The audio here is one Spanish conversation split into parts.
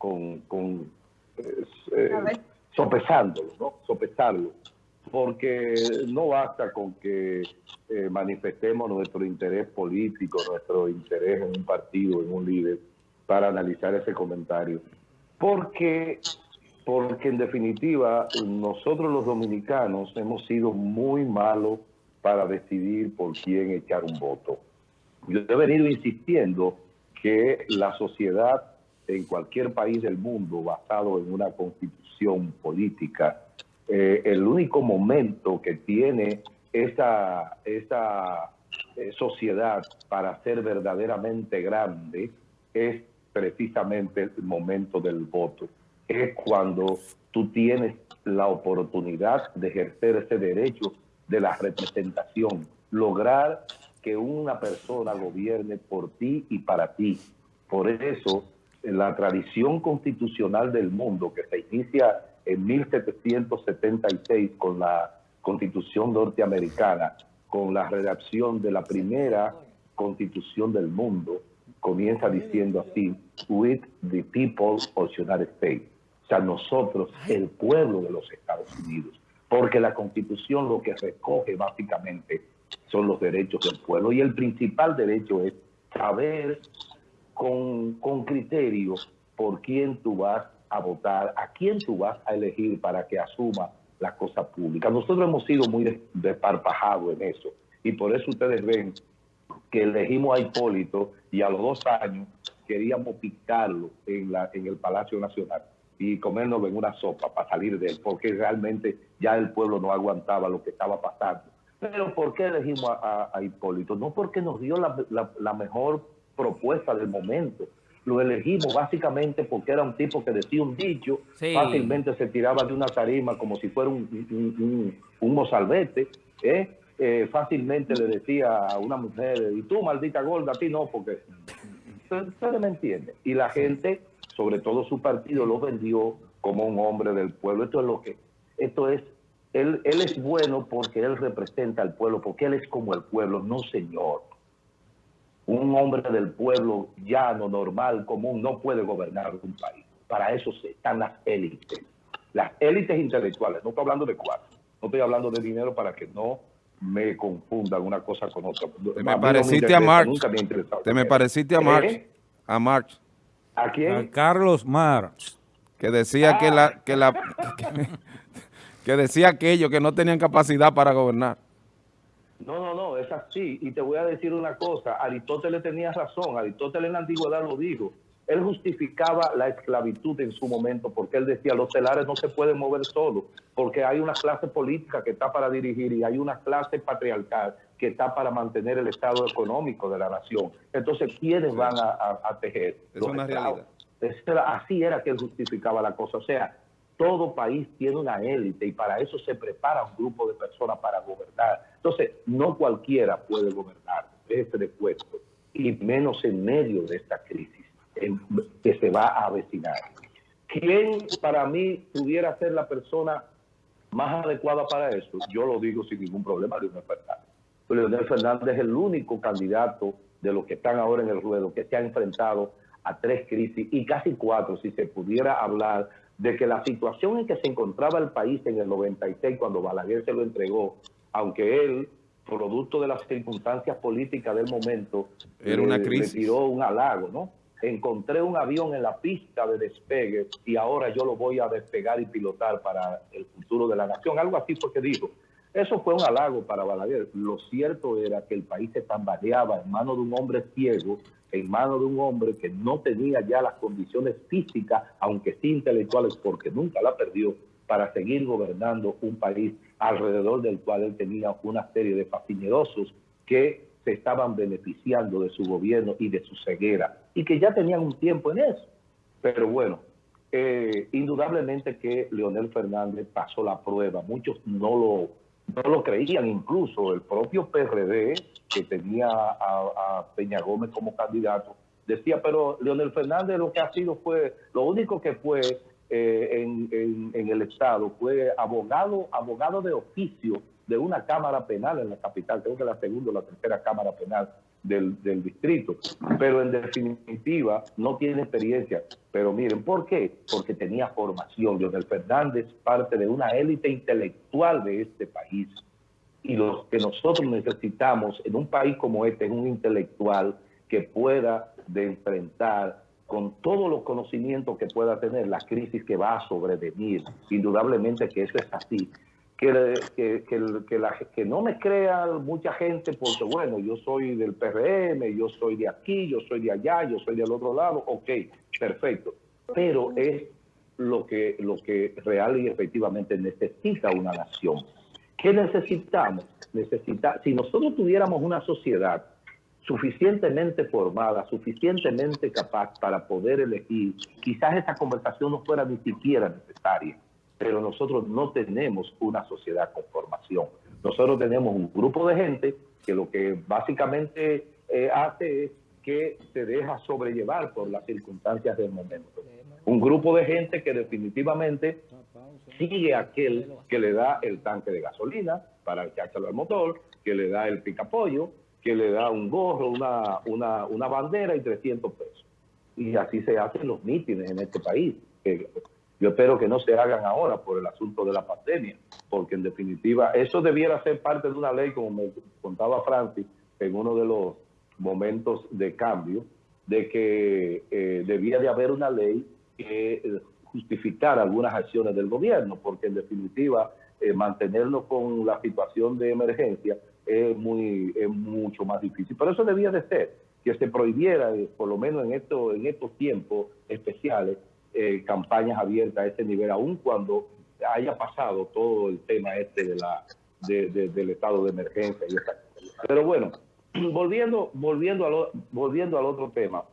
con, con eh, eh, sopesándolo, ¿no? Sopesarlo, porque no basta con que eh, manifestemos nuestro interés político, nuestro interés en un partido, en un líder, para analizar ese comentario. Porque, porque en definitiva, nosotros los dominicanos hemos sido muy malos para decidir por quién echar un voto. Yo he venido insistiendo que la sociedad en cualquier país del mundo basado en una constitución política, eh, el único momento que tiene esa, esa eh, sociedad para ser verdaderamente grande es precisamente el momento del voto. Es cuando tú tienes la oportunidad de ejercer ese derecho de la representación, lograr que una persona gobierne por ti y para ti. Por eso, la tradición constitucional del mundo, que se inicia en 1776 con la Constitución norteamericana, con la redacción de la primera Constitución del mundo, comienza diciendo así, with the people of the United States. O sea, nosotros, el pueblo de los Estados Unidos. Porque la Constitución lo que recoge básicamente son los derechos del pueblo. Y el principal derecho es saber con, con criterio por quién tú vas a votar, a quién tú vas a elegir para que asuma la cosa pública. Nosotros hemos sido muy desparpajados en eso. Y por eso ustedes ven que elegimos a Hipólito y a los dos años queríamos picarlo en, la, en el Palacio Nacional y comernos en una sopa para salir de él, porque realmente ya el pueblo no aguantaba lo que estaba pasando. Pero ¿por qué elegimos a, Hipólito? No porque nos dio la, mejor propuesta del momento. Lo elegimos básicamente porque era un tipo que decía un dicho, fácilmente se tiraba de una tarima como si fuera un, un, un, mozalbete, ¿eh? Eh, fácilmente le decía a una mujer, y tú maldita gorda, a ti no, porque ustedes me entiende. Y la gente, sobre todo su partido, lo vendió como un hombre del pueblo. Esto es lo que, esto es, él, él es bueno porque él representa al pueblo, porque él es como el pueblo, no señor. Un hombre del pueblo llano, normal, común, no puede gobernar un país. Para eso están las élites. Las élites intelectuales, no estoy hablando de cuatro, no estoy hablando de dinero para que no me confundan una cosa con otra. Te me pareciste a Marx. Te me pareciste a Marx. ¿Eh? A Marx. ¿A quién? A Carlos Marx. Que decía que la... Que, la que, decía aquello, que no tenían capacidad para gobernar. No, no, no, es así. Y te voy a decir una cosa. Aristóteles tenía razón. Aristóteles en la antigüedad lo dijo él justificaba la esclavitud en su momento porque él decía los telares no se pueden mover solos porque hay una clase política que está para dirigir y hay una clase patriarcal que está para mantener el estado económico de la nación. Entonces, ¿quiénes van a, tejer? Es una realidad. Así era que él justificaba la cosa. O sea, todo país tiene una élite y para eso se prepara un grupo de personas para gobernar. Entonces, no cualquiera puede gobernar este puesto y menos en medio de esta crisis que se va a avecinar. ¿Quién para mí pudiera ser la persona más adecuada para eso? Yo lo digo sin ningún problema, Leonel Fernández. Leonel Fernández es el único candidato de los que están ahora en el ruedo que se ha enfrentado a tres crisis y casi cuatro, si se pudiera hablar de que la situación en que se encontraba el país en el 96 cuando Balaguer se lo entregó, aunque él, producto de las circunstancias políticas del momento, Era una crisis. le tiró un halago, ¿no? encontré un avión en la pista de despegue y ahora yo lo voy a despegar y pilotar para el futuro de la nación. Algo así fue que dijo. Eso fue un halago para Balaguer. Lo cierto era que el país se tambaleaba en manos de un hombre ciego, en manos de un hombre que no tenía ya las condiciones físicas, aunque sí intelectuales, porque nunca la perdió, para seguir gobernando un país alrededor del cual él tenía una serie de fascinerosos que se estaban beneficiando de su gobierno y de su ceguera, y que ya tenían un tiempo en eso. Pero bueno, eh, indudablemente que Leonel Fernández pasó la prueba, muchos no lo, no lo creían, incluso el propio PRD, que tenía a, Peña Gómez como candidato, decía, pero Leonel Fernández lo que ha sido fue, lo único que fue eh, en, en, el Estado fue abogado, abogado de oficio de una Cámara Penal en la capital, creo que la segunda o la tercera Cámara Penal del, distrito, pero en definitiva no tiene experiencia. Pero miren, ¿por qué? Porque tenía formación. Leonel Fernández parte de una élite intelectual de este país. Y lo que nosotros necesitamos en un país como este es un intelectual que pueda de enfrentar con todos los conocimientos que pueda tener la crisis que va a sobrevenir. Indudablemente que eso es así. Que, que, que, la, que no me crea mucha gente porque, bueno, yo soy del PRM, yo soy de aquí, yo soy de allá, yo soy del otro lado, ok, perfecto. Pero es lo que, lo que real y efectivamente necesita una nación. ¿Qué necesitamos? Necesita, si nosotros tuviéramos una sociedad suficientemente formada, suficientemente capaz para poder elegir, quizás esta conversación no fuera ni siquiera necesaria, pero nosotros no tenemos una sociedad con formación. Nosotros tenemos un grupo de gente que lo que básicamente eh, hace es que se deja sobrellevar por las circunstancias del momento. Un grupo de gente que definitivamente sigue aquel que le da el tanque de gasolina para echárselo al motor, que le da el picapollo, que le da un gorro, una, una, una bandera y 300 pesos. Y así se hacen los mítines en este país. Yo espero que no se hagan ahora por el asunto de la pandemia, porque en definitiva eso debiera ser parte de una ley, como me contaba Francis, en uno de los momentos de cambio, de que eh, debía de haber una ley que eh, justificara algunas acciones del gobierno, porque en definitiva eh, mantenernos con la situación de emergencia es, muy, es mucho más difícil. Pero eso debía de ser, que se prohibiera, eh, por lo menos en, esto, en estos tiempos especiales, eh, campañas abiertas a ese nivel, aun cuando haya pasado todo el tema este de la, del estado de emergencia. Y Pero bueno, volviendo, volviendo, al, volviendo al otro tema,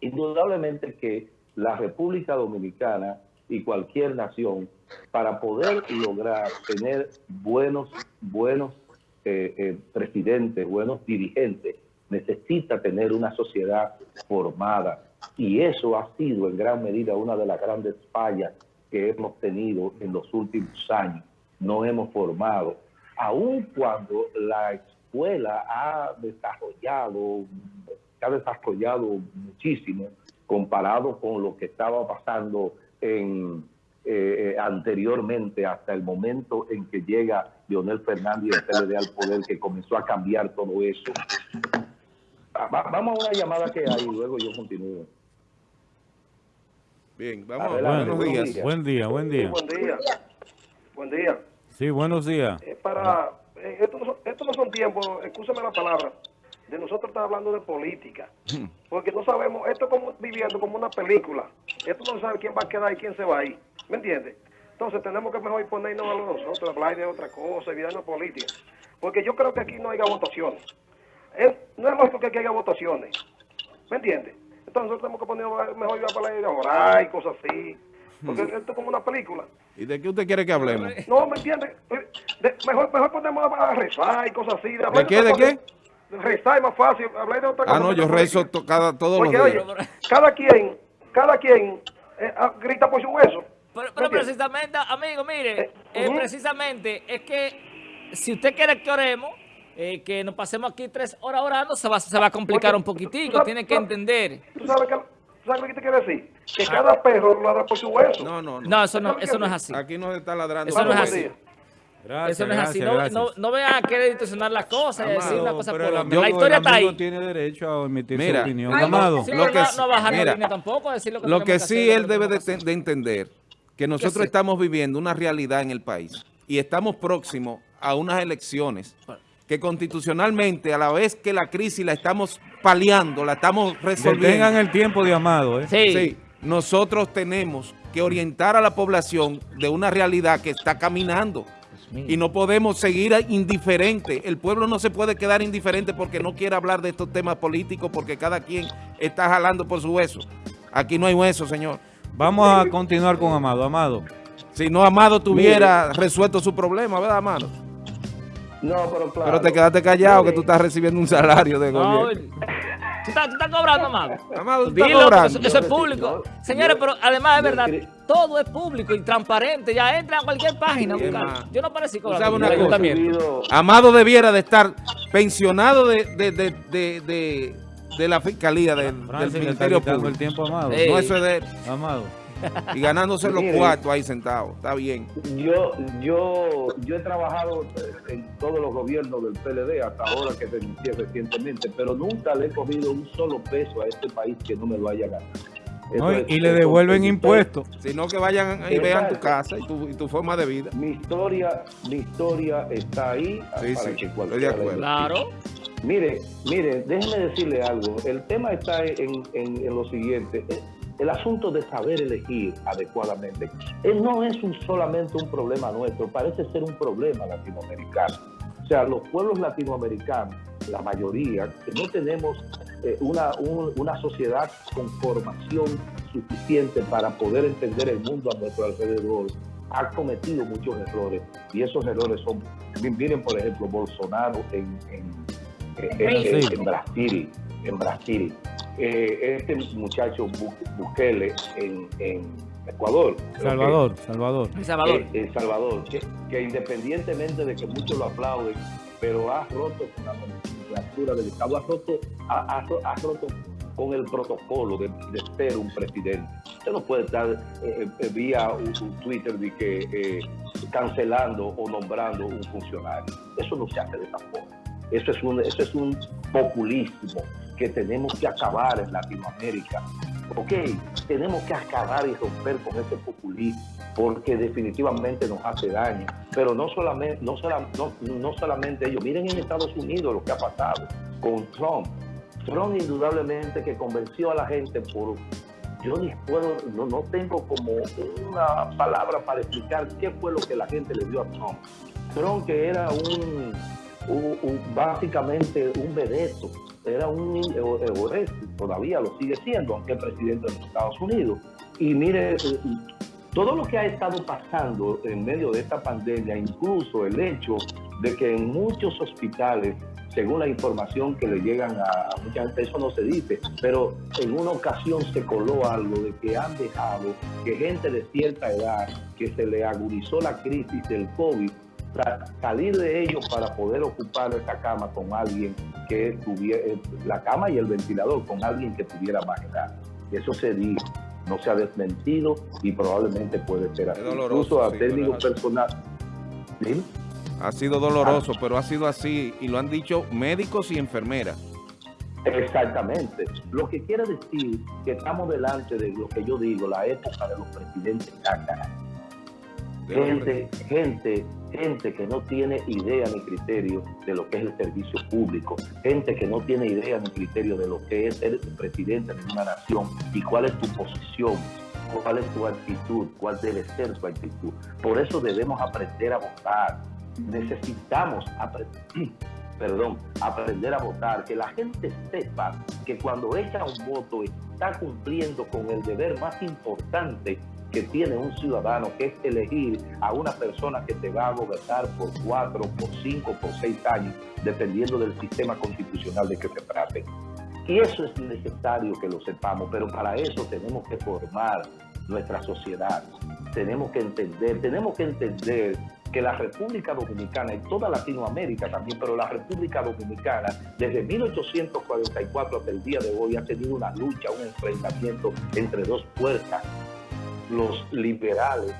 indudablemente que la República Dominicana y cualquier nación, para poder lograr tener buenos, buenos eh, eh, presidentes, buenos dirigentes, necesita tener una sociedad formada. Y eso ha sido en gran medida una de las grandes fallas que hemos tenido en los últimos años. No hemos formado. Aun cuando la escuela ha desarrollado, ha desarrollado muchísimo comparado con lo que estaba pasando en eh, anteriormente hasta el momento en que llega Leonel Fernández el PLD al poder, que comenzó a cambiar todo eso. vamos a una llamada que hay y luego yo continúo. Bien, vamos Adelante, buenos días. Buen día, buen día. buen día. Buen día. Sí, buenos días. Eh, para, eh, esto, no, esto no son tiempos, escúchame la palabra, de nosotros estar hablando de política. Porque no sabemos, esto es como viviendo como una película. Esto no sabe quién va a quedar y quién se va a ir. ¿Me entiendes? Entonces tenemos que mejor ponernos a nosotros, hablar de otra cosa, evitarnos política. Porque yo creo que aquí no haya votaciones. no es lógico que aquí haya votaciones. ¿Me entiendes? Entonces nosotros tenemos que poner mejor a hablar de orar y cosas así. Porque esto es como una película. ¿Y de qué usted quiere que hablemos? No, ¿me entiende? mejor, mejor ponemos a rezar y cosas así. ¿De, qué? ¿De qué? Rezar es más fácil, hablar de otra cosa. Ah, no, yo rezo cada, todos los días. Oye, cada quien, cada quien eh, ah, grita por su hueso. Pero, precisamente, amigo, mire, eh, eh, precisamente es que si usted quiere que oremos, que nos pasemos aquí tres horas orando, se va, se va a complicar un poquitico, tiene que entender. ¿Tú sabes, qué te quiere decir? Que ah. cada perro ladra por su hueso. No, no, no. No, eso no, eso no es así. Aquí no se está ladrando. Eso no es así. Eso no es así. No, no, no vean a querer distorsionar las cosas y decir una cosa por otra. La historia está ahí. tiene derecho a emitir su opinión. Amado. lo que, no, bajar la línea tampoco. Decir lo que, lo que sí él debe de, entender que nosotros estamos viviendo una realidad en el país y estamos próximos a unas elecciones que constitucionalmente, a la vez que la crisis la estamos paliando, la estamos resolviendo. Tengan el tiempo de amado. ¿eh? Sí. sí. Nosotros tenemos que orientar a la población de una realidad que está caminando y no podemos seguir indiferente. El pueblo no se puede quedar indiferente porque no quiere hablar de estos temas políticos porque cada quien está jalando por su hueso. Aquí no hay hueso, señor. Vamos a continuar con Amado. Amado. Si no Amado tuviera resuelto su problema, ¿verdad, Amado? No, pero claro. Pero te quedaste callado que tú estás recibiendo un salario de gobierno. ¿Tú estás, cobrando, Amado? Amado, tú estás cobrando. Eso, es público. Señores, pero además es verdad, todo es público y transparente. Ya entra a cualquier página. Yo no parecí con Amado debiera de estar pensionado de, de, de, de, la fiscalía del, del Ministerio Público. el tiempo, Amado. No, eso es de Amado. Y ganándose los cuartos ahí sentados. Está bien. Yo, yo, yo he trabajado en todos los gobiernos del PLD hasta ahora que denuncié recientemente, pero nunca le he cogido un solo peso a este país que no me lo haya ganado. y le devuelven impuestos. Sino que vayan y vean tu casa y tu, y tu, forma de vida. Mi historia, mi historia está ahí sí, para sí, que estoy de acuerdo. Claro. Mire, mire, déjeme decirle algo. El tema está en, en, en lo siguiente el asunto de saber elegir adecuadamente eh, no es un, solamente un problema nuestro, parece ser un problema latinoamericano. O sea, los pueblos latinoamericanos, la mayoría, que no tenemos eh, una, una sociedad con formación suficiente para poder entender el mundo a nuestro alrededor, ha cometido muchos errores. Y esos errores son, miren por ejemplo, Bolsonaro en, en Brasil, en Brasil eh, este muchacho Bukele en, Ecuador. Salvador, Salvador. Salvador. Eh, Salvador, que, independientemente de que muchos lo aplauden, pero ha roto con la nomenclatura del Estado, ha roto, ha, roto con el protocolo de, ser un presidente. Usted no puede estar eh, vía un, Twitter de que cancelando o nombrando un funcionario. Eso no se hace de esa forma. Eso es un, eso es un populismo que tenemos que acabar en Latinoamérica. Ok, tenemos que acabar y romper con ese populismo porque definitivamente nos hace daño. Pero no solamente, no, solamente ellos, miren en Estados Unidos lo que ha pasado con Trump. Trump indudablemente que convenció a la gente por... Yo ni puedo, no, no tengo como una palabra para explicar qué fue lo que la gente le dio a Trump. Trump que era un, básicamente un vedeto, era un egoísta, todavía lo sigue siendo, aunque es presidente de los Estados Unidos. Y mire, eh, todo lo que ha estado pasando en medio de esta pandemia, incluso el hecho de que en muchos hospitales, según la información que le llegan a, mucha gente, eso no se dice, pero en una ocasión se coló algo de que han dejado que gente de cierta edad, que se le agudizó la crisis del COVID, salir de ellos para poder ocupar esa cama con alguien que tuviera, eh, la cama y el ventilador con alguien que tuviera más edad. Eso se dijo, no se ha desmentido y probablemente puede ser así. Incluso a técnico personal. Ha sido doloroso, pero ha sido así y lo han dicho médicos y enfermeras. Exactamente. Lo que quiere decir que estamos delante de lo que yo digo, la época de los presidentes cácaras gente, gente, gente que no tiene idea ni criterio de lo que es el servicio público, gente que no tiene idea ni criterio de lo que es ser presidente de una nación y cuál es tu posición, cuál es tu actitud, cuál debe ser tu actitud. Por eso debemos aprender a votar. Necesitamos aprender, perdón, aprender a votar, que la gente sepa que cuando echa un voto está cumpliendo con el deber más importante que tiene un ciudadano, que es elegir a una persona que te va a gobernar por cuatro, por cinco, por seis años, dependiendo del sistema constitucional de que se trate. Y eso es necesario que lo sepamos, pero para eso tenemos que formar nuestra sociedad. Tenemos que entender, tenemos que entender que la República Dominicana y toda Latinoamérica también, pero la República Dominicana desde 1844 hasta el día de hoy ha tenido una lucha, un enfrentamiento entre dos fuerzas los liberales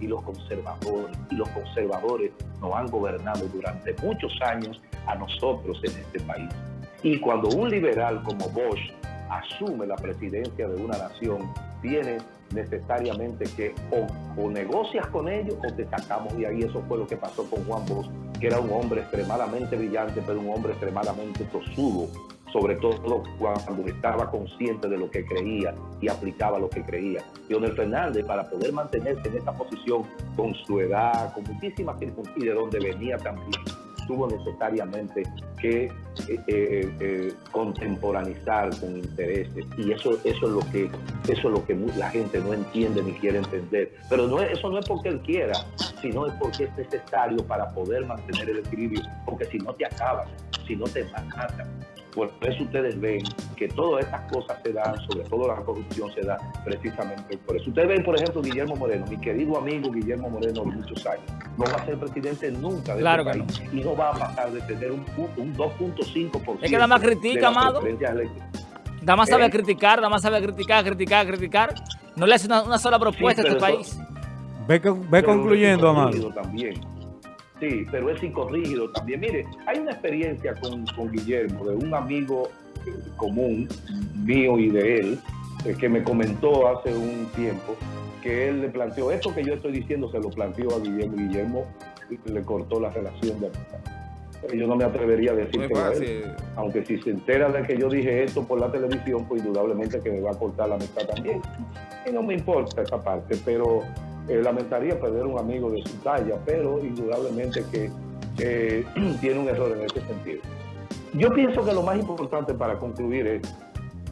y los conservadores. Y los conservadores nos han gobernado durante muchos años a nosotros en este país. Y cuando un liberal como Bosch asume la presidencia de una nación, tiene necesariamente que o, negocias con ellos o te sacamos de ahí. Eso fue lo que pasó con Juan Bosch, que era un hombre extremadamente brillante, pero un hombre extremadamente tosudo, sobre todo cuando estaba consciente de lo que creía y aplicaba lo que creía. Leonel Fernández, para poder mantenerse en esta posición con su edad, con muchísimas circunstancias, de donde venía también, tuvo necesariamente que eh, eh, eh, contemporanizar con intereses y eso eso es lo que eso es lo que la gente no entiende ni quiere entender pero no eso no es porque él quiera sino es porque es necesario para poder mantener el equilibrio porque si no te acabas si no te matan Por eso ustedes ven que todas estas cosas se dan, sobre todo la corrupción se da precisamente por eso. Ustedes ven, por ejemplo, Guillermo Moreno, mi querido amigo Guillermo Moreno de muchos años, no va a ser presidente nunca de Claro este que país y no va a pasar de tener un, punto- un 2.5%. Es que nada más critica, amado. Nada más sabe ¿Eh? criticar, nada más sabe criticar, criticar, criticar. No le hace una, una sola propuesta a este eso- país. Ve, ve concluyendo, Amado. También. Sí, pero es psicorrígido también. Mire, hay una experiencia con, con Guillermo, de un amigo común mío y de él, eh, que me comentó hace un tiempo que él le planteó, esto que yo estoy diciendo se lo planteó a Guillermo Guillermo le cortó la relación de amistad. Yo no me atrevería a decir que a él, aunque si se entera de que yo dije esto por la televisión, pues indudablemente que me va a cortar la amistad también. Y no me importa esa parte, pero eh, lamentaría perder un amigo de su talla, pero indudablemente que eh, tiene un error en ese sentido. Yo pienso que lo más importante para concluir es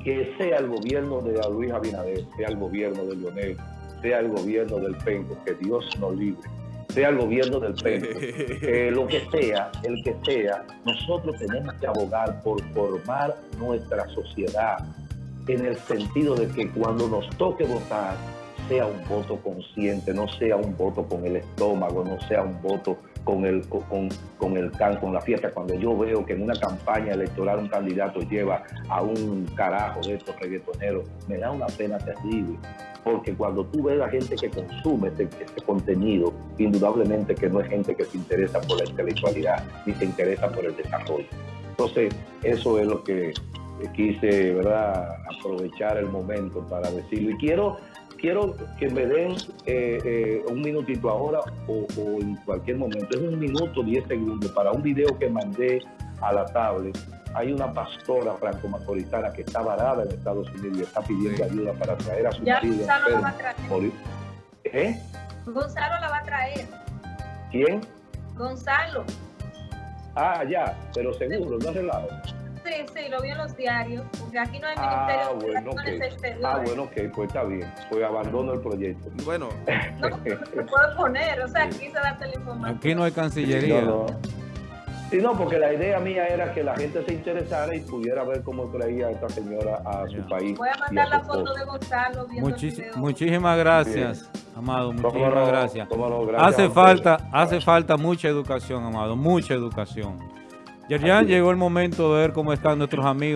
que sea el gobierno de Luis Abinader, sea el gobierno de Leonel, sea el gobierno del Penco, que Dios nos libre, sea el gobierno del Penco, eh, lo que sea, el que sea, nosotros tenemos que abogar por formar nuestra sociedad en el sentido de que cuando nos toque votar sea un voto consciente, no sea un voto con el estómago, no sea un voto con el, con, con el can, con la fiesta. Cuando yo veo que en una campaña electoral un candidato lleva a un carajo de estos reggaetoneros, me da una pena terrible. Porque cuando tú ves a la gente que consume este, este contenido, indudablemente que no es gente que se interesa por la intelectualidad, ni se interesa por el desarrollo. Entonces, eso es lo que quise, ¿verdad?, aprovechar el momento para decirlo. Y quiero, quiero que me den eh, eh, un minutito ahora o, o en cualquier momento. Es un minuto, diez segundos para un video que mandé a la tablet. Hay una pastora franco-macorizana que está varada en Estados Unidos y está pidiendo ayuda para traer a su Ya marido Gonzalo la va a traer. Morir. ¿Eh? Gonzalo la va a traer. ¿Quién? Gonzalo. Ah, ya, pero seguro, no relajo. Sí, sí, lo vi en los diarios. Porque aquí no hay Ah, ministerio de bueno, Relaciones ok. Exteriores. Ah, bueno, ok, pues está bien. Pues abandono el proyecto. Bueno, No, no se puede poner. O sea, quise darte la información. Aquí no hay cancillería. No, no. Sí, no, porque la idea mía era que la gente se interesara y pudiera ver cómo traía esta señora a su país. Voy a y mandar a la foto de Gonzalo Muchis- muchísimas gracias, Amado. Muchísimas gracias. gracias a Hace falta, hace falta mucha educación, Amado, mucha educación. Es. llegó el momento de ver cómo están nuestros amigos